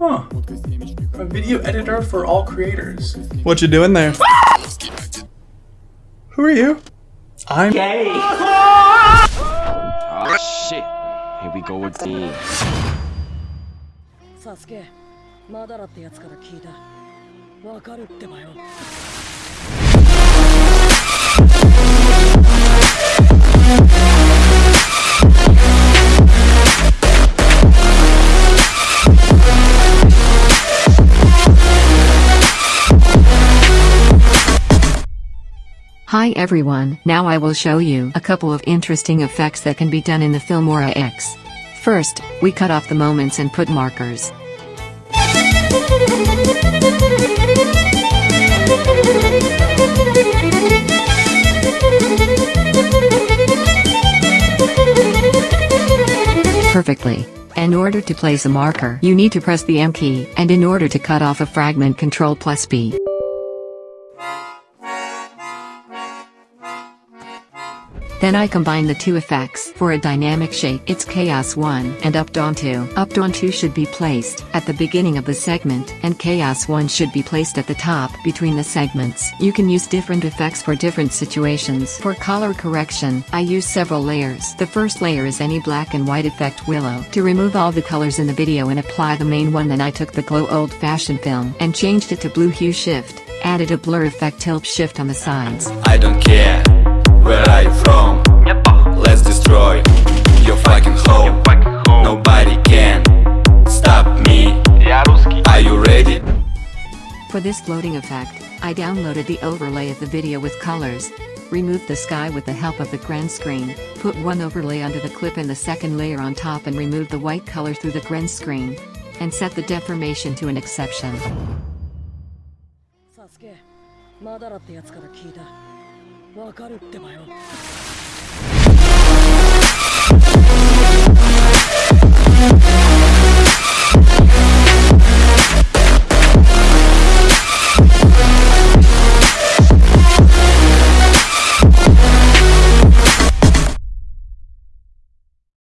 Huh. A video editor for all creators. What you doing there? Who are you? I'm Oh shit. Here we go again. サスケマダラってやつから聞いたわかるってばよ Hi everyone, now I will show you a couple of interesting effects that can be done in the Filmora X. First, we cut off the moments and put markers. Perfectly. In order to place a marker, you need to press the M key, and in order to cut off a fragment Ctrl plus B. Then I combine the two effects for a dynamic shake. It's Chaos 1 and Up Down 2. Up Down 2 should be placed at the beginning of the segment and Chaos 1 should be placed at the top between the segments. You can use different effects for different situations. For color correction, I use several layers. The first layer is any black and white effect willow. To remove all the colors in the video and apply the main one then I took the glow old fashioned film and changed it to blue hue shift. Added a blur effect tilt shift on the sides. I don't care where are you from. Let's destroy your fucking home. Nobody can stop me. Are you ready? For this floating effect, I downloaded the overlay of the video with colors. Removed the sky with the help of the grand screen, put one overlay under the clip and the second layer on top and remove the white color through the grand screen. And set the deformation to an exception. サスケマダラってやつから聞いた わかるってばよ。